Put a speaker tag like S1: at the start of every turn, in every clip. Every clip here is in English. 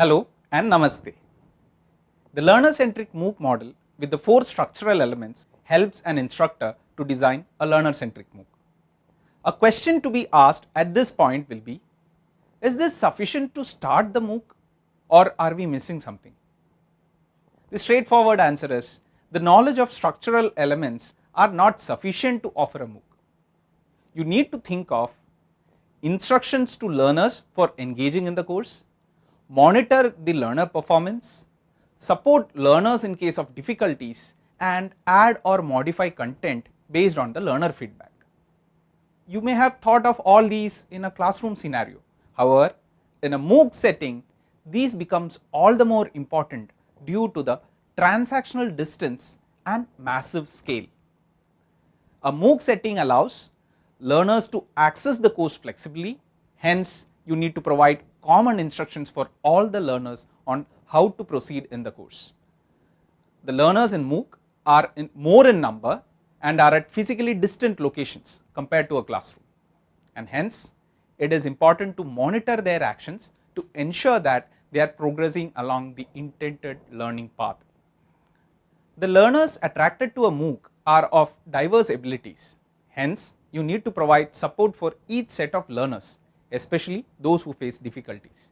S1: Hello and Namaste. The learner-centric MOOC model with the four structural elements helps an instructor to design a learner-centric MOOC. A question to be asked at this point will be, is this sufficient to start the MOOC or are we missing something? The straightforward answer is, the knowledge of structural elements are not sufficient to offer a MOOC. You need to think of instructions to learners for engaging in the course, monitor the learner performance, support learners in case of difficulties and add or modify content based on the learner feedback. You may have thought of all these in a classroom scenario. However, in a MOOC setting, these becomes all the more important due to the transactional distance and massive scale. A MOOC setting allows learners to access the course flexibly, hence you need to provide common instructions for all the learners on how to proceed in the course. The learners in MOOC are in more in number and are at physically distant locations compared to a classroom and hence it is important to monitor their actions to ensure that they are progressing along the intended learning path. The learners attracted to a MOOC are of diverse abilities, hence you need to provide support for each set of learners especially those who face difficulties.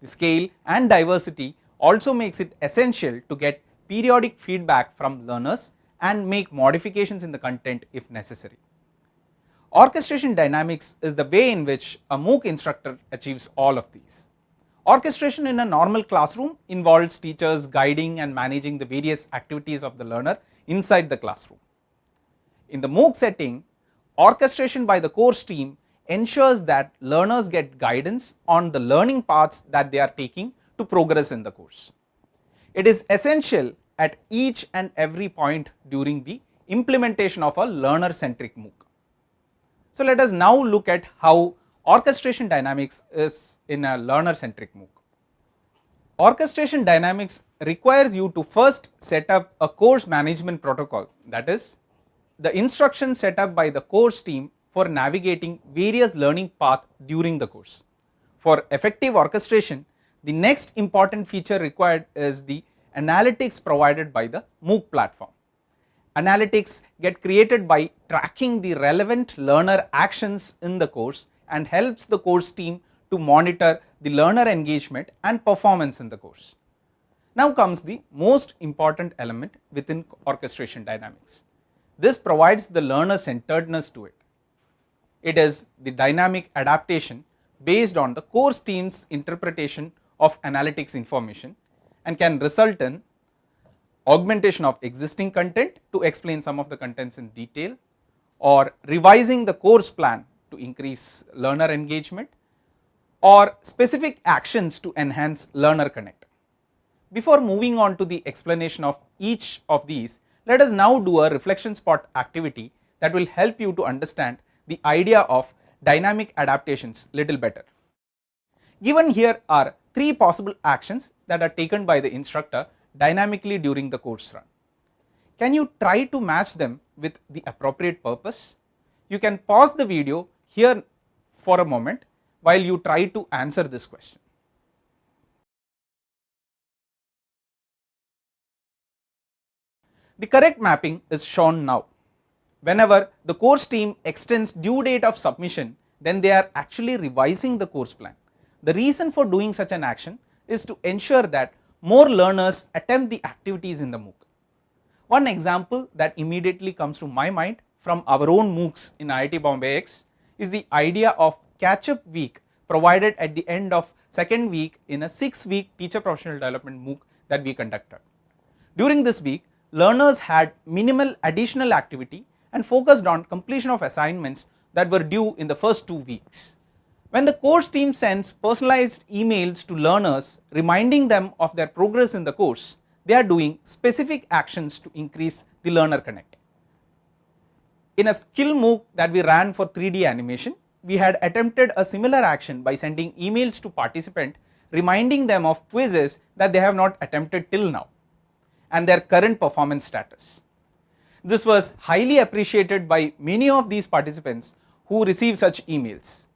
S1: The scale and diversity also makes it essential to get periodic feedback from learners and make modifications in the content if necessary. Orchestration dynamics is the way in which a MOOC instructor achieves all of these. Orchestration in a normal classroom involves teachers guiding and managing the various activities of the learner inside the classroom. In the MOOC setting, orchestration by the course team ensures that learners get guidance on the learning paths that they are taking to progress in the course. It is essential at each and every point during the implementation of a learner centric MOOC. So, let us now look at how orchestration dynamics is in a learner centric MOOC. Orchestration dynamics requires you to first set up a course management protocol that is the instruction set up by the course team for navigating various learning path during the course. For effective orchestration, the next important feature required is the analytics provided by the MOOC platform. Analytics get created by tracking the relevant learner actions in the course and helps the course team to monitor the learner engagement and performance in the course. Now comes the most important element within orchestration dynamics. This provides the learner centeredness to it. It is the dynamic adaptation based on the course team's interpretation of analytics information and can result in augmentation of existing content to explain some of the contents in detail or revising the course plan to increase learner engagement or specific actions to enhance learner connect. Before moving on to the explanation of each of these, let us now do a reflection spot activity that will help you to understand the idea of dynamic adaptations little better. Given here are three possible actions that are taken by the instructor dynamically during the course run. Can you try to match them with the appropriate purpose? You can pause the video here for a moment while you try to answer this question. The correct mapping is shown now whenever the course team extends due date of submission then they are actually revising the course plan. The reason for doing such an action is to ensure that more learners attempt the activities in the MOOC. One example that immediately comes to my mind from our own MOOCs in IIT Bombay X is the idea of catch up week provided at the end of second week in a 6 week teacher professional development MOOC that we conducted. During this week learners had minimal additional activity and focused on completion of assignments that were due in the first 2 weeks. When the course team sends personalized emails to learners reminding them of their progress in the course, they are doing specific actions to increase the learner connect. In a skill MOOC that we ran for 3D animation, we had attempted a similar action by sending emails to participant reminding them of quizzes that they have not attempted till now and their current performance status. This was highly appreciated by many of these participants who receive such emails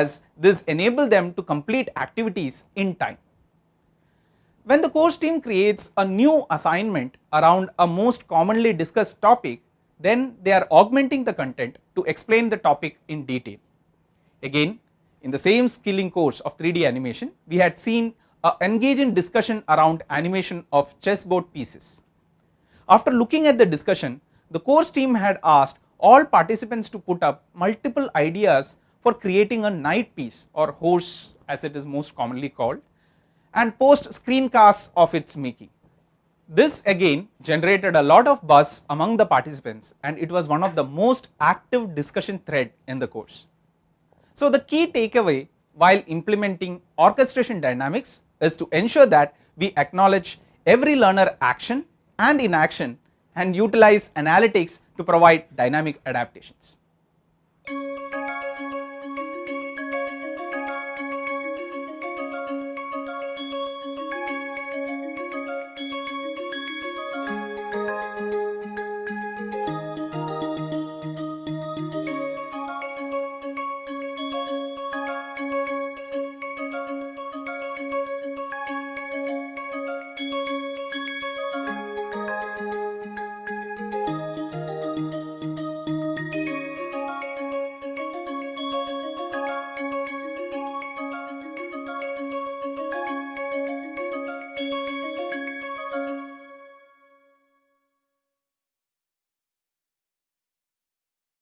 S1: as this enabled them to complete activities in time. When the course team creates a new assignment around a most commonly discussed topic, then they are augmenting the content to explain the topic in detail. Again, in the same skilling course of 3D animation, we had seen a engaging discussion around animation of chessboard pieces. After looking at the discussion, the course team had asked all participants to put up multiple ideas for creating a knight piece or horse as it is most commonly called and post screencasts of its making. This again generated a lot of buzz among the participants and it was one of the most active discussion thread in the course. So, the key takeaway while implementing orchestration dynamics is to ensure that we acknowledge every learner action and inaction and utilize analytics to provide dynamic adaptations.